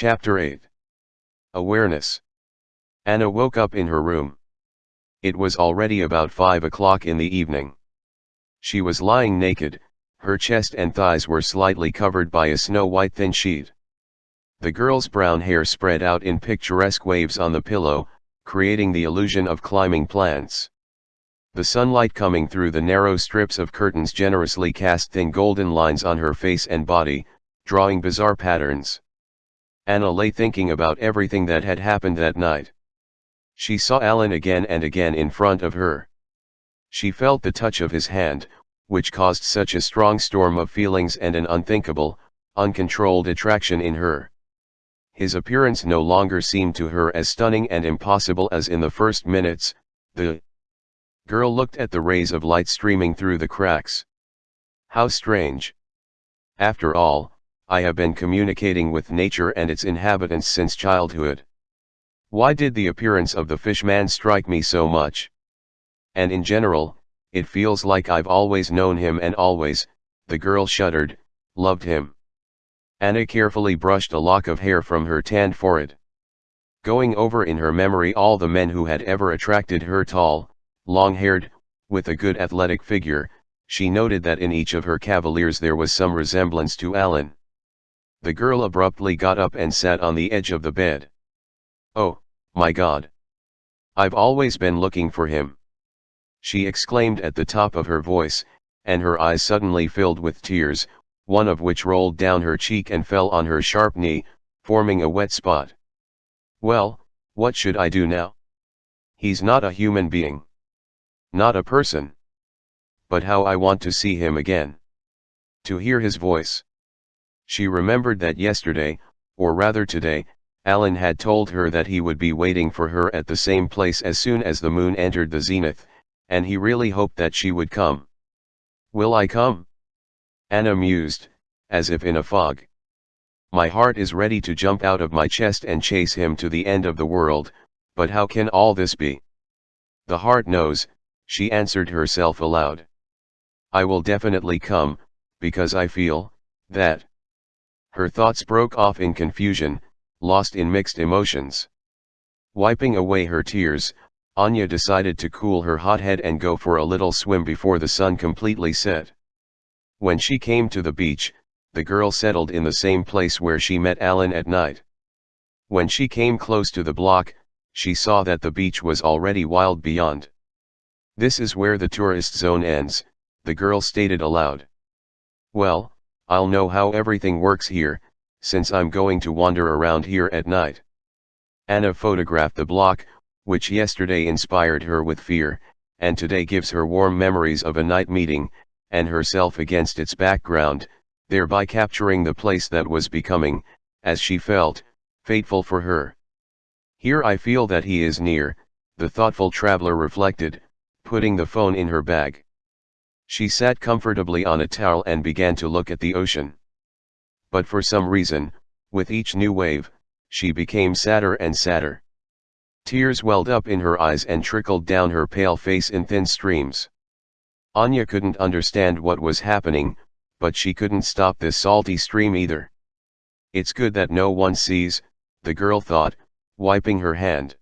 Chapter 8 Awareness Anna woke up in her room. It was already about 5 o'clock in the evening. She was lying naked, her chest and thighs were slightly covered by a snow-white thin sheet. The girl's brown hair spread out in picturesque waves on the pillow, creating the illusion of climbing plants. The sunlight coming through the narrow strips of curtains generously cast thin golden lines on her face and body, drawing bizarre patterns. Anna lay thinking about everything that had happened that night. She saw Alan again and again in front of her. She felt the touch of his hand, which caused such a strong storm of feelings and an unthinkable, uncontrolled attraction in her. His appearance no longer seemed to her as stunning and impossible as in the first minutes, the girl looked at the rays of light streaming through the cracks. How strange. After all, I have been communicating with nature and its inhabitants since childhood. Why did the appearance of the fishman strike me so much? And in general, it feels like I've always known him and always, the girl shuddered, loved him. Anna carefully brushed a lock of hair from her tanned forehead. Going over in her memory all the men who had ever attracted her tall, long-haired, with a good athletic figure, she noted that in each of her cavaliers there was some resemblance to Alan. The girl abruptly got up and sat on the edge of the bed. Oh, my god. I've always been looking for him. She exclaimed at the top of her voice, and her eyes suddenly filled with tears, one of which rolled down her cheek and fell on her sharp knee, forming a wet spot. Well, what should I do now? He's not a human being. Not a person. But how I want to see him again. To hear his voice. She remembered that yesterday, or rather today, Alan had told her that he would be waiting for her at the same place as soon as the moon entered the zenith, and he really hoped that she would come. Will I come? Anna mused, as if in a fog. My heart is ready to jump out of my chest and chase him to the end of the world, but how can all this be? The heart knows, she answered herself aloud. I will definitely come, because I feel, that. Her thoughts broke off in confusion, lost in mixed emotions. Wiping away her tears, Anya decided to cool her hot head and go for a little swim before the sun completely set. When she came to the beach, the girl settled in the same place where she met Alan at night. When she came close to the block, she saw that the beach was already wild beyond. This is where the tourist zone ends, the girl stated aloud. Well, I'll know how everything works here, since I'm going to wander around here at night. Anna photographed the block, which yesterday inspired her with fear, and today gives her warm memories of a night meeting, and herself against its background, thereby capturing the place that was becoming, as she felt, fateful for her. Here I feel that he is near, the thoughtful traveler reflected, putting the phone in her bag. She sat comfortably on a towel and began to look at the ocean. But for some reason, with each new wave, she became sadder and sadder. Tears welled up in her eyes and trickled down her pale face in thin streams. Anya couldn't understand what was happening, but she couldn't stop this salty stream either. It's good that no one sees, the girl thought, wiping her hand.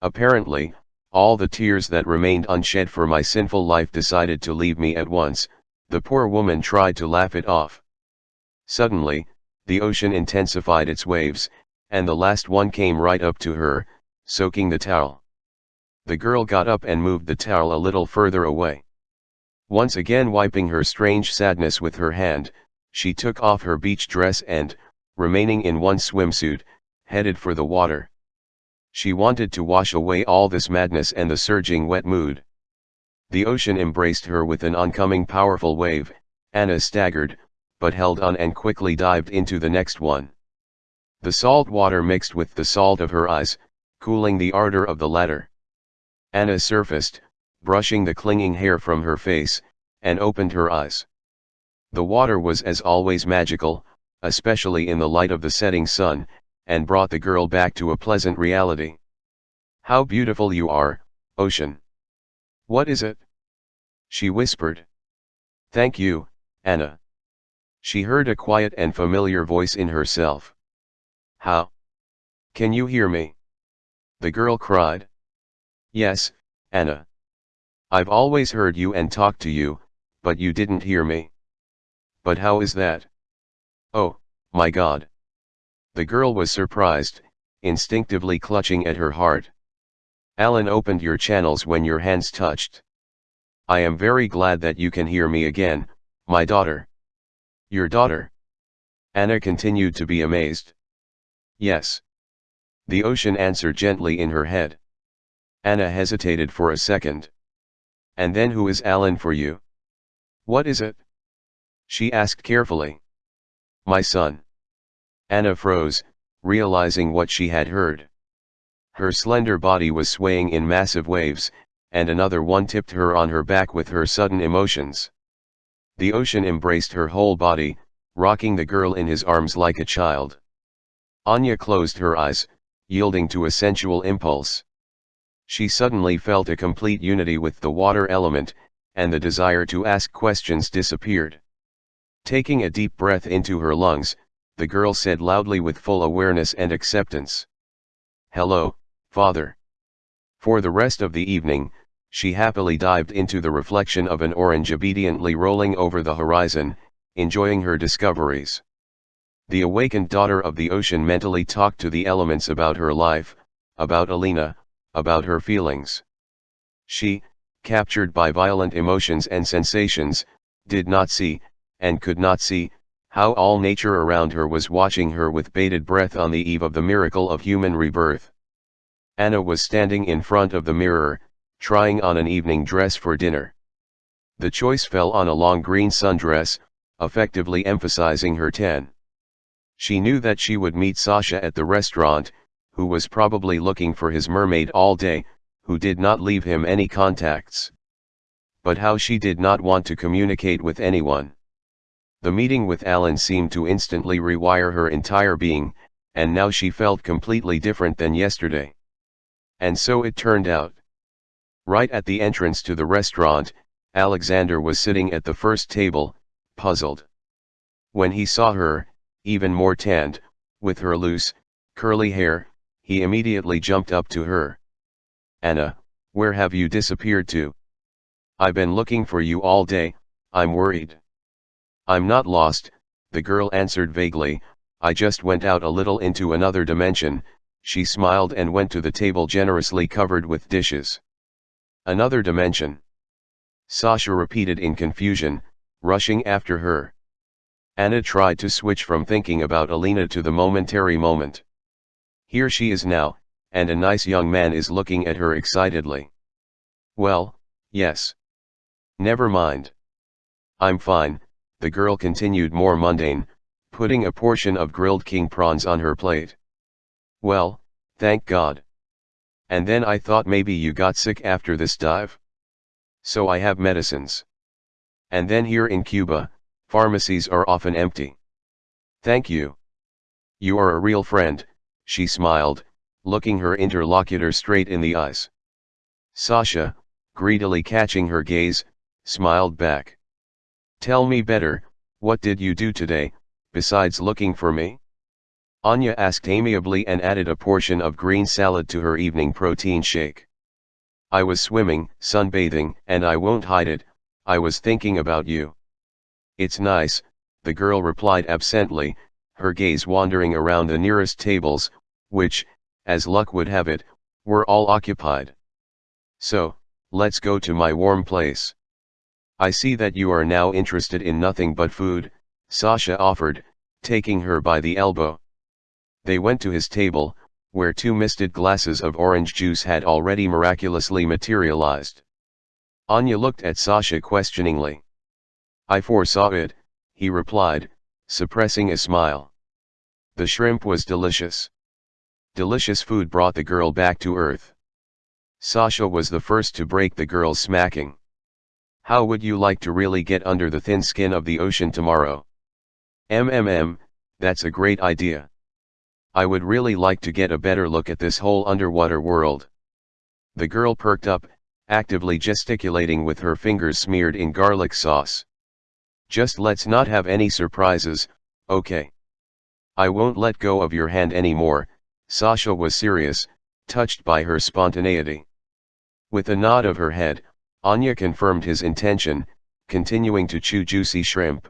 Apparently, all the tears that remained unshed for my sinful life decided to leave me at once, the poor woman tried to laugh it off. Suddenly, the ocean intensified its waves, and the last one came right up to her, soaking the towel. The girl got up and moved the towel a little further away. Once again wiping her strange sadness with her hand, she took off her beach dress and, remaining in one swimsuit, headed for the water. She wanted to wash away all this madness and the surging wet mood. The ocean embraced her with an oncoming powerful wave, Anna staggered, but held on and quickly dived into the next one. The salt water mixed with the salt of her eyes, cooling the ardor of the latter. Anna surfaced, brushing the clinging hair from her face, and opened her eyes. The water was as always magical, especially in the light of the setting sun, and brought the girl back to a pleasant reality. How beautiful you are, ocean. What is it? She whispered. Thank you, Anna. She heard a quiet and familiar voice in herself. How? Can you hear me? The girl cried. Yes, Anna. I've always heard you and talked to you, but you didn't hear me. But how is that? Oh, my god. The girl was surprised, instinctively clutching at her heart. Alan opened your channels when your hands touched. I am very glad that you can hear me again, my daughter. Your daughter? Anna continued to be amazed. Yes. The ocean answered gently in her head. Anna hesitated for a second. And then who is Alan for you? What is it? She asked carefully. My son. Anna froze, realizing what she had heard. Her slender body was swaying in massive waves, and another one tipped her on her back with her sudden emotions. The ocean embraced her whole body, rocking the girl in his arms like a child. Anya closed her eyes, yielding to a sensual impulse. She suddenly felt a complete unity with the water element, and the desire to ask questions disappeared. Taking a deep breath into her lungs, the girl said loudly with full awareness and acceptance. Hello, father. For the rest of the evening, she happily dived into the reflection of an orange obediently rolling over the horizon, enjoying her discoveries. The awakened daughter of the ocean mentally talked to the elements about her life, about Alina, about her feelings. She, captured by violent emotions and sensations, did not see, and could not see, how all nature around her was watching her with bated breath on the eve of the miracle of human rebirth. Anna was standing in front of the mirror, trying on an evening dress for dinner. The choice fell on a long green sundress, effectively emphasizing her tan. She knew that she would meet Sasha at the restaurant, who was probably looking for his mermaid all day, who did not leave him any contacts. But how she did not want to communicate with anyone. The meeting with Alan seemed to instantly rewire her entire being, and now she felt completely different than yesterday. And so it turned out. Right at the entrance to the restaurant, Alexander was sitting at the first table, puzzled. When he saw her, even more tanned, with her loose, curly hair, he immediately jumped up to her. Anna, where have you disappeared to? I've been looking for you all day, I'm worried. I'm not lost, the girl answered vaguely, I just went out a little into another dimension, she smiled and went to the table generously covered with dishes. Another dimension. Sasha repeated in confusion, rushing after her. Anna tried to switch from thinking about Alina to the momentary moment. Here she is now, and a nice young man is looking at her excitedly. Well, yes. Never mind. I'm fine, the girl continued more mundane, putting a portion of grilled king prawns on her plate. Well, thank God. And then I thought maybe you got sick after this dive? So I have medicines. And then here in Cuba, pharmacies are often empty. Thank you. You are a real friend, she smiled, looking her interlocutor straight in the eyes. Sasha, greedily catching her gaze, smiled back. Tell me better, what did you do today, besides looking for me? Anya asked amiably and added a portion of green salad to her evening protein shake. I was swimming, sunbathing, and I won't hide it, I was thinking about you. It's nice, the girl replied absently, her gaze wandering around the nearest tables, which, as luck would have it, were all occupied. So, let's go to my warm place. I see that you are now interested in nothing but food, Sasha offered, taking her by the elbow. They went to his table, where two misted glasses of orange juice had already miraculously materialized. Anya looked at Sasha questioningly. I foresaw it, he replied, suppressing a smile. The shrimp was delicious. Delicious food brought the girl back to earth. Sasha was the first to break the girl's smacking. How would you like to really get under the thin skin of the ocean tomorrow? MMM, that's a great idea. I would really like to get a better look at this whole underwater world. The girl perked up, actively gesticulating with her fingers smeared in garlic sauce. Just let's not have any surprises, okay? I won't let go of your hand anymore, Sasha was serious, touched by her spontaneity. With a nod of her head, Anya confirmed his intention, continuing to chew juicy shrimp.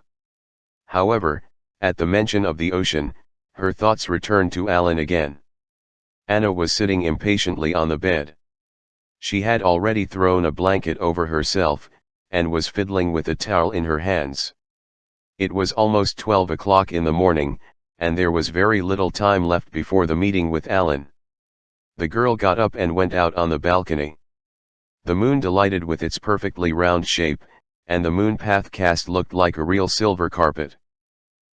However, at the mention of the ocean, her thoughts returned to Alan again. Anna was sitting impatiently on the bed. She had already thrown a blanket over herself, and was fiddling with a towel in her hands. It was almost 12 o'clock in the morning, and there was very little time left before the meeting with Alan. The girl got up and went out on the balcony. The moon delighted with its perfectly round shape, and the moon path cast looked like a real silver carpet.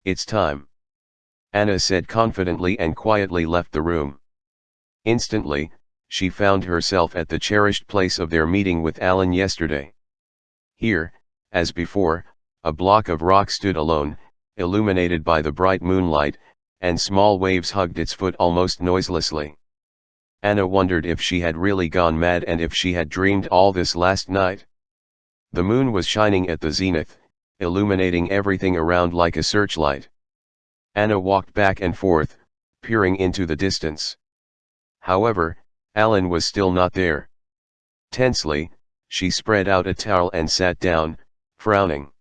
It's time. Anna said confidently and quietly left the room. Instantly, she found herself at the cherished place of their meeting with Alan yesterday. Here, as before, a block of rock stood alone, illuminated by the bright moonlight, and small waves hugged its foot almost noiselessly. Anna wondered if she had really gone mad and if she had dreamed all this last night. The moon was shining at the zenith, illuminating everything around like a searchlight. Anna walked back and forth, peering into the distance. However, Alan was still not there. Tensely, she spread out a towel and sat down, frowning.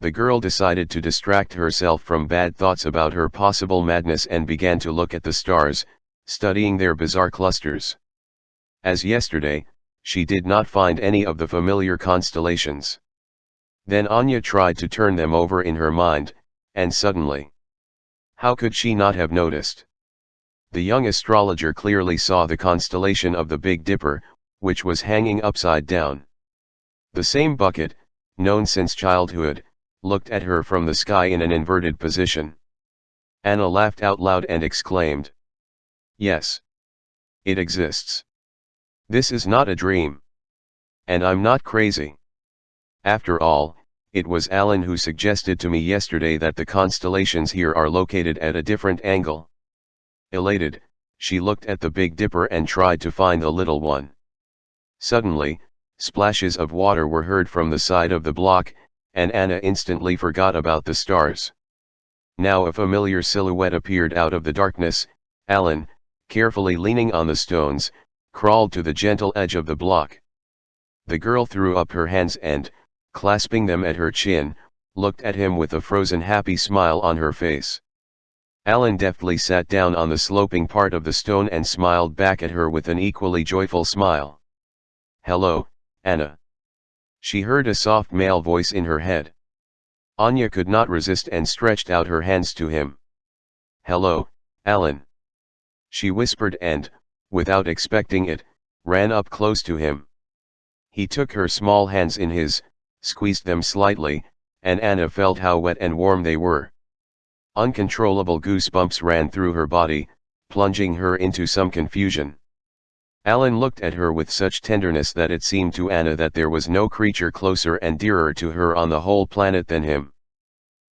The girl decided to distract herself from bad thoughts about her possible madness and began to look at the stars, studying their bizarre clusters. As yesterday, she did not find any of the familiar constellations. Then Anya tried to turn them over in her mind, and suddenly. How could she not have noticed? The young astrologer clearly saw the constellation of the Big Dipper, which was hanging upside down. The same bucket, known since childhood, looked at her from the sky in an inverted position. Anna laughed out loud and exclaimed. Yes. It exists. This is not a dream. And I'm not crazy. After all, it was Alan who suggested to me yesterday that the constellations here are located at a different angle. Elated, she looked at the Big Dipper and tried to find the little one. Suddenly, splashes of water were heard from the side of the block, and Anna instantly forgot about the stars. Now a familiar silhouette appeared out of the darkness, Alan, carefully leaning on the stones, crawled to the gentle edge of the block. The girl threw up her hands and, clasping them at her chin, looked at him with a frozen happy smile on her face. Alan deftly sat down on the sloping part of the stone and smiled back at her with an equally joyful smile. Hello, Anna. She heard a soft male voice in her head. Anya could not resist and stretched out her hands to him. Hello, Alan. She whispered and, without expecting it, ran up close to him. He took her small hands in his, squeezed them slightly, and Anna felt how wet and warm they were. Uncontrollable goosebumps ran through her body, plunging her into some confusion. Alan looked at her with such tenderness that it seemed to Anna that there was no creature closer and dearer to her on the whole planet than him.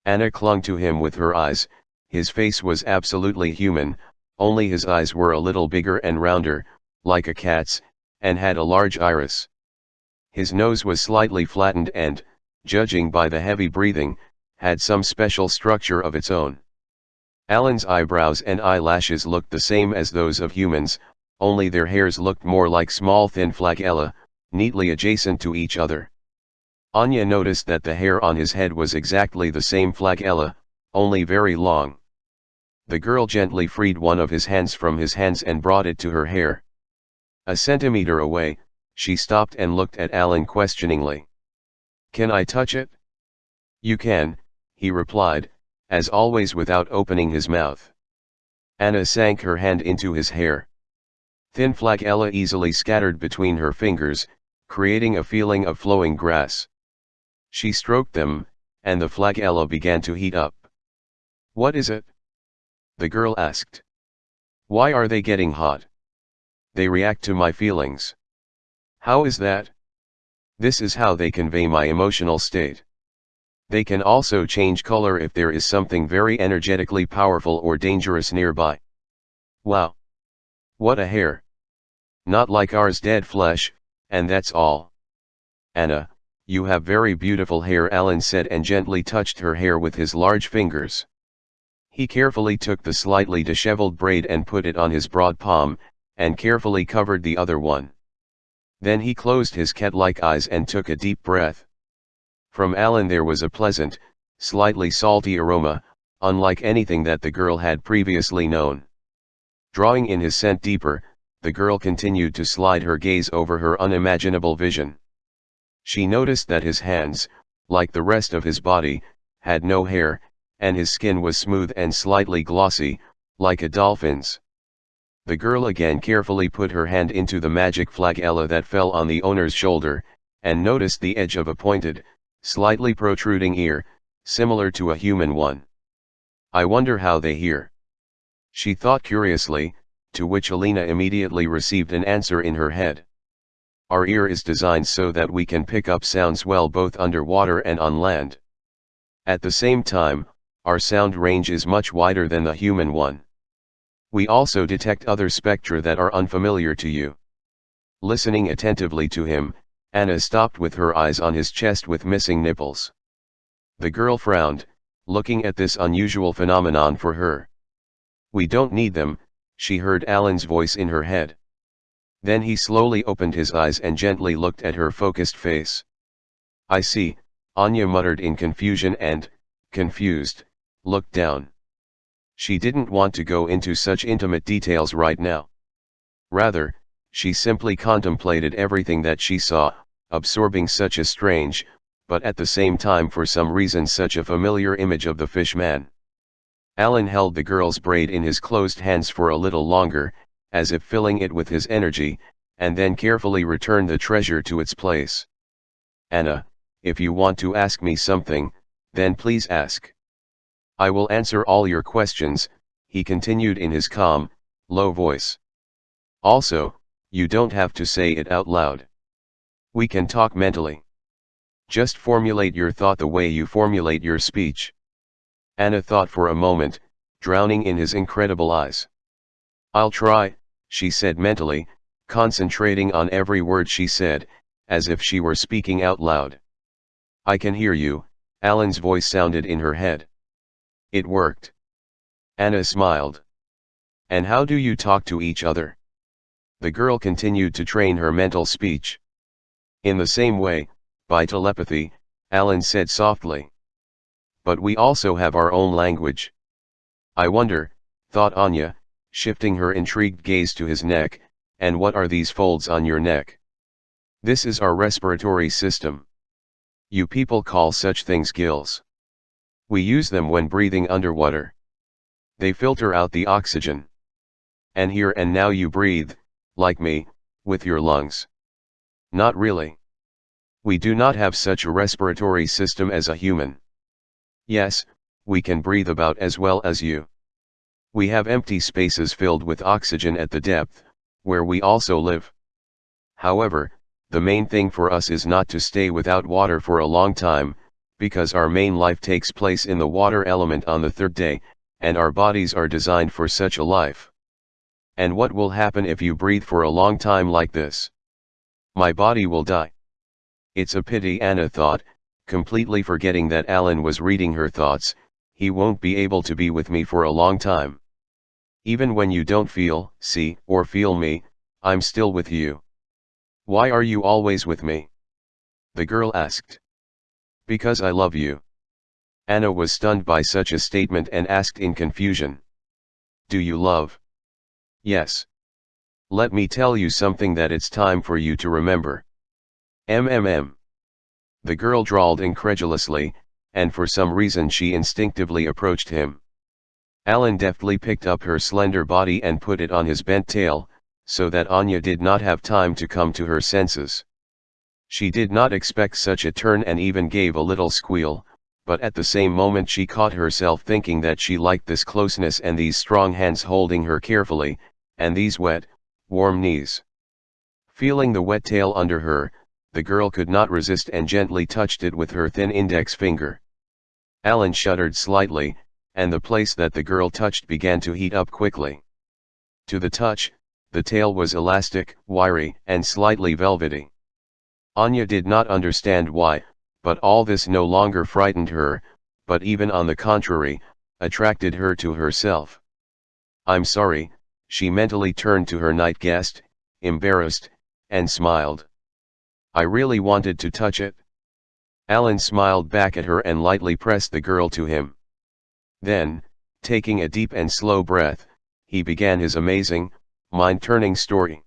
Anna clung to him with her eyes, his face was absolutely human, only his eyes were a little bigger and rounder, like a cat's, and had a large iris. His nose was slightly flattened and, judging by the heavy breathing, had some special structure of its own. Alan's eyebrows and eyelashes looked the same as those of humans, only their hairs looked more like small thin flagella, neatly adjacent to each other. Anya noticed that the hair on his head was exactly the same flagella, only very long. The girl gently freed one of his hands from his hands and brought it to her hair. A centimeter away, she stopped and looked at Alan questioningly. Can I touch it? You can, he replied, as always without opening his mouth. Anna sank her hand into his hair. Thin flagella easily scattered between her fingers, creating a feeling of flowing grass. She stroked them, and the flagella began to heat up. What is it? The girl asked. Why are they getting hot? They react to my feelings. How is that? This is how they convey my emotional state. They can also change color if there is something very energetically powerful or dangerous nearby. Wow! What a hair! Not like ours dead flesh, and that's all. Anna, you have very beautiful hair Alan said and gently touched her hair with his large fingers. He carefully took the slightly disheveled braid and put it on his broad palm, and carefully covered the other one. Then he closed his cat-like eyes and took a deep breath. From Alan there was a pleasant, slightly salty aroma, unlike anything that the girl had previously known. Drawing in his scent deeper, the girl continued to slide her gaze over her unimaginable vision. She noticed that his hands, like the rest of his body, had no hair, and his skin was smooth and slightly glossy, like a dolphin's. The girl again carefully put her hand into the magic flagella that fell on the owner's shoulder, and noticed the edge of a pointed, slightly protruding ear, similar to a human one. I wonder how they hear. She thought curiously, to which Alina immediately received an answer in her head. Our ear is designed so that we can pick up sounds well both underwater and on land. At the same time, our sound range is much wider than the human one. We also detect other spectra that are unfamiliar to you. Listening attentively to him, Anna stopped with her eyes on his chest with missing nipples. The girl frowned, looking at this unusual phenomenon for her. We don't need them, she heard Alan's voice in her head. Then he slowly opened his eyes and gently looked at her focused face. I see, Anya muttered in confusion and, confused, looked down. She didn't want to go into such intimate details right now. Rather, she simply contemplated everything that she saw, absorbing such a strange, but at the same time for some reason such a familiar image of the fish man. Alan held the girl's braid in his closed hands for a little longer, as if filling it with his energy, and then carefully returned the treasure to its place. Anna, if you want to ask me something, then please ask. I will answer all your questions, he continued in his calm, low voice. Also, you don't have to say it out loud. We can talk mentally. Just formulate your thought the way you formulate your speech. Anna thought for a moment, drowning in his incredible eyes. I'll try, she said mentally, concentrating on every word she said, as if she were speaking out loud. I can hear you, Alan's voice sounded in her head. It worked. Anna smiled. And how do you talk to each other? The girl continued to train her mental speech. In the same way, by telepathy, Alan said softly. But we also have our own language. I wonder, thought Anya, shifting her intrigued gaze to his neck, and what are these folds on your neck? This is our respiratory system. You people call such things gills. We use them when breathing underwater. They filter out the oxygen. And here and now you breathe, like me, with your lungs. Not really. We do not have such a respiratory system as a human. Yes, we can breathe about as well as you. We have empty spaces filled with oxygen at the depth, where we also live. However, the main thing for us is not to stay without water for a long time, because our main life takes place in the water element on the third day, and our bodies are designed for such a life. And what will happen if you breathe for a long time like this? My body will die. It's a pity Anna thought, completely forgetting that Alan was reading her thoughts, he won't be able to be with me for a long time. Even when you don't feel, see, or feel me, I'm still with you. Why are you always with me? The girl asked. Because I love you. Anna was stunned by such a statement and asked in confusion. Do you love? Yes. Let me tell you something that it's time for you to remember. MMM. The girl drawled incredulously, and for some reason she instinctively approached him. Alan deftly picked up her slender body and put it on his bent tail, so that Anya did not have time to come to her senses. She did not expect such a turn and even gave a little squeal, but at the same moment she caught herself thinking that she liked this closeness and these strong hands holding her carefully, and these wet, warm knees. Feeling the wet tail under her, the girl could not resist and gently touched it with her thin index finger. Alan shuddered slightly, and the place that the girl touched began to heat up quickly. To the touch, the tail was elastic, wiry, and slightly velvety. Anya did not understand why, but all this no longer frightened her, but even on the contrary, attracted her to herself. I'm sorry, she mentally turned to her night guest, embarrassed, and smiled. I really wanted to touch it. Alan smiled back at her and lightly pressed the girl to him. Then, taking a deep and slow breath, he began his amazing, mind-turning story.